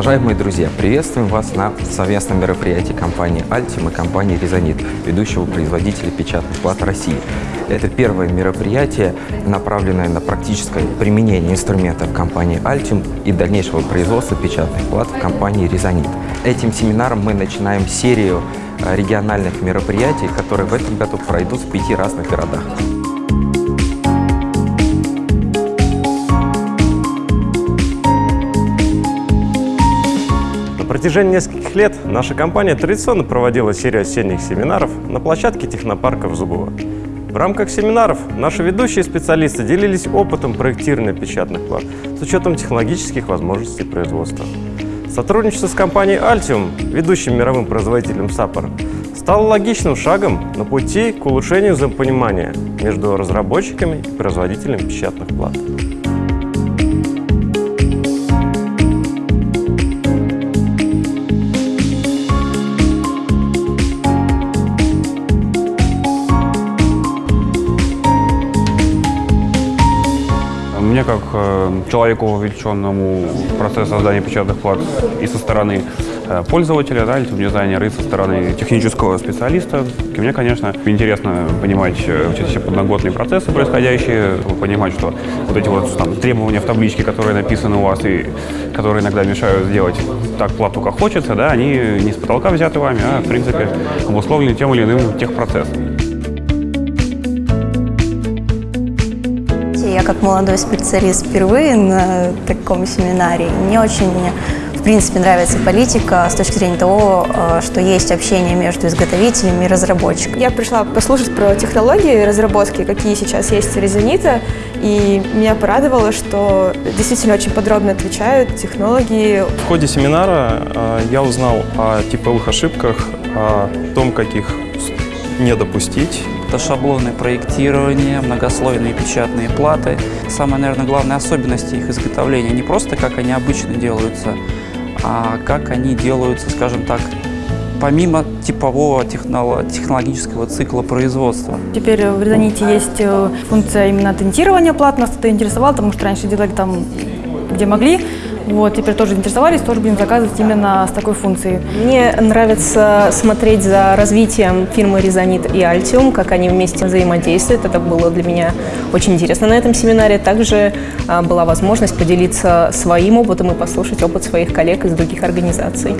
Уважаемые друзья, приветствуем вас на совместном мероприятии компании Altium и компании Резонит, ведущего производителя печатных плат России. Это первое мероприятие, направленное на практическое применение инструментов компании Altium и дальнейшего производства печатных плат в компании Резонит. Этим семинаром мы начинаем серию региональных мероприятий, которые в этом году пройдут в пяти разных городах. Протяжении нескольких лет наша компания традиционно проводила серию осенних семинаров на площадке технопарка в Зубово. В рамках семинаров наши ведущие специалисты делились опытом проектирования печатных плат с учетом технологических возможностей производства. Сотрудничество с компанией Altium, ведущим мировым производителем саппора, стало логичным шагом на пути к улучшению взаимопонимания между разработчиками и производителями печатных плат. Мне, как э, человеку, вовлеченному в процесс создания печатных плат и со стороны э, пользователя, да, дизайнера, и со стороны технического специалиста, мне, конечно, интересно понимать э, все подноготные процессы происходящие, понимать, что вот эти вот там, требования в табличке, которые написаны у вас и которые иногда мешают сделать так плату, как хочется, да, они не с потолка взяты вами, а, в принципе, обусловлены тем или иным техпроцессом. Как молодой специалист впервые на таком семинаре. Мне очень, в принципе, нравится политика с точки зрения того, э, что есть общение между изготовителями и разработчиками. Я пришла послушать про технологии разработки, какие сейчас есть у Резонита, и меня порадовало, что действительно очень подробно отвечают технологии. В ходе семинара э, я узнал о типовых ошибках, о том, как их не допустить, это шаблоны проектирования, многослойные печатные платы. Самая, наверное, главная особенность их изготовления не просто как они обычно делаются, а как они делаются, скажем так, помимо типового технологического цикла производства. Теперь в Резоните есть э, функция именно тентирования плат. Нас это интересовало, потому что раньше делали там, где могли. Вот, теперь тоже интересовались, тоже будем заказывать именно с такой функцией. Мне нравится смотреть за развитием фирмы Резонит и Altium, как они вместе взаимодействуют. Это было для меня очень интересно на этом семинаре. Также а, была возможность поделиться своим опытом и послушать опыт своих коллег из других организаций.